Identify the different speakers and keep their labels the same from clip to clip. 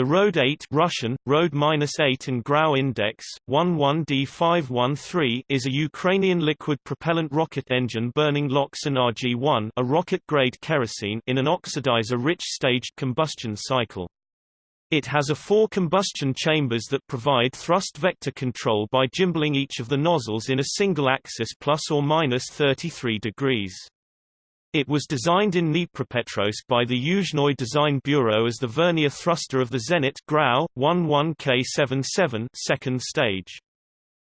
Speaker 1: The Road 8 Russian, Road -8 and Grau Index, 11D513 is a Ukrainian liquid propellant rocket engine burning LOX and RG-1 a rocket-grade kerosene in an oxidizer-rich staged combustion cycle. It has a four combustion chambers that provide thrust vector control by gimbaling each of the nozzles in a single axis plus or minus 33 degrees. It was designed in Dnipropetrovsk by the Yuzhnoye Design Bureau as the vernier thruster of the Zenit Grau 11K77 second stage.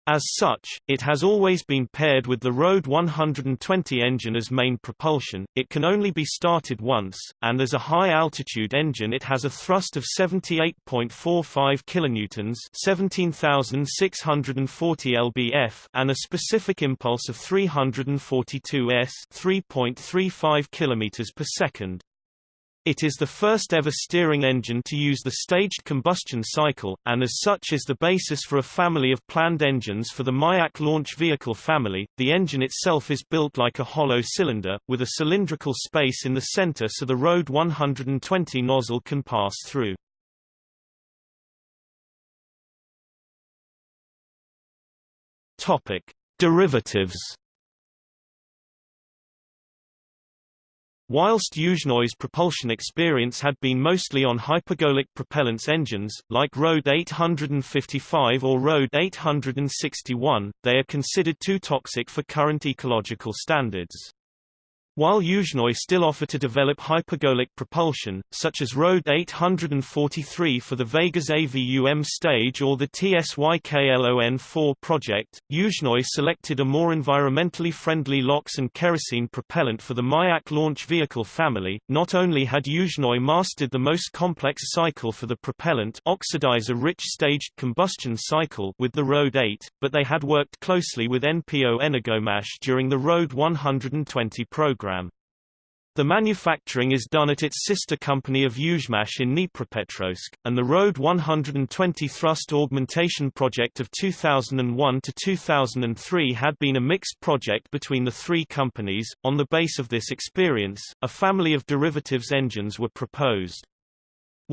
Speaker 1: As such, it has always been paired with the Road 120 engine as main propulsion, it can only be started once, and as a high-altitude engine it has a thrust of 78.45 kN 17,640 lbf and a specific impulse of 342 s 3.35 km per second. It is the first ever steering engine to use the staged combustion cycle, and as such is the basis for a family of planned engines for the Mayak launch vehicle family. The engine itself is built like a hollow cylinder, with a cylindrical space in the center so the Road 120 nozzle can pass through. Topic: Derivatives Whilst Yuzhnoye's propulsion experience had been mostly on hypergolic propellants engines, like Road 855 or Road 861, they are considered too toxic for current ecological standards. While Yuzhnoye still offer to develop hypergolic propulsion, such as Road 843 for the Vega's AVUM stage or the TSYKLON-4 project, Yuzhnoye selected a more environmentally friendly LOX and kerosene propellant for the Mayak launch vehicle family. Not only had Yuzhnoye mastered the most complex cycle for the propellant oxidizer-rich staged combustion cycle with the Road 8, but they had worked closely with NPO Energomash during the Road 120 program program. The manufacturing is done at its sister company of Yuzhmash in Dnipropetrovsk, and the Road 120 thrust augmentation project of 2001 to 2003 had been a mixed project between the three companies. On the base of this experience, a family of derivatives engines were proposed.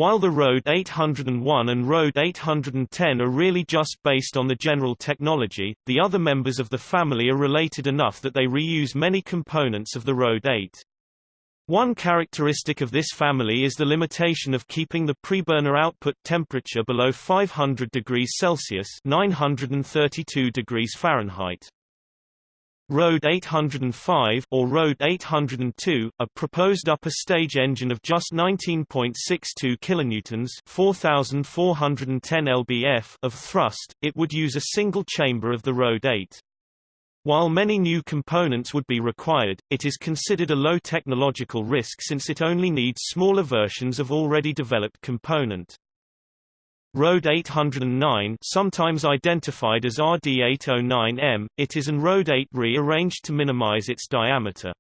Speaker 1: While the Road 801 and Road 810 are really just based on the general technology, the other members of the family are related enough that they reuse many components of the Road 8. One characteristic of this family is the limitation of keeping the preburner output temperature below 500 degrees Celsius 932 degrees Fahrenheit. Road 805 or Road 802, a proposed upper stage engine of just 19.62 kilonewtons, 4410 lbf of thrust, it would use a single chamber of the Road 8. While many new components would be required, it is considered a low technological risk since it only needs smaller versions of already developed component. Road 809 sometimes identified as RD809M, it is an Road 8 rearranged to minimize its diameter.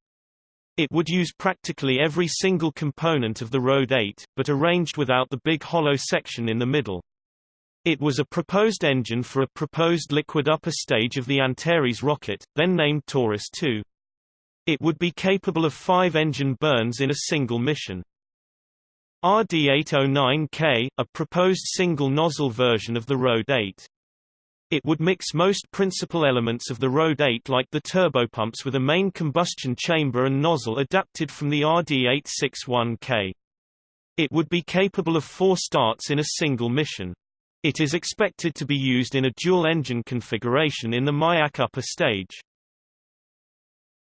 Speaker 1: It would use practically every single component of the Road 8, but arranged without the big hollow section in the middle. It was a proposed engine for a proposed liquid upper stage of the Antares rocket, then named Taurus 2. It would be capable of five engine burns in a single mission. RD809K, a proposed single-nozzle version of the Road 8. It would mix most principal elements of the Road 8 like the turbopumps with a main combustion chamber and nozzle adapted from the RD861K. It would be capable of four starts in a single mission. It is expected to be used in a dual-engine configuration in the Mayak upper stage.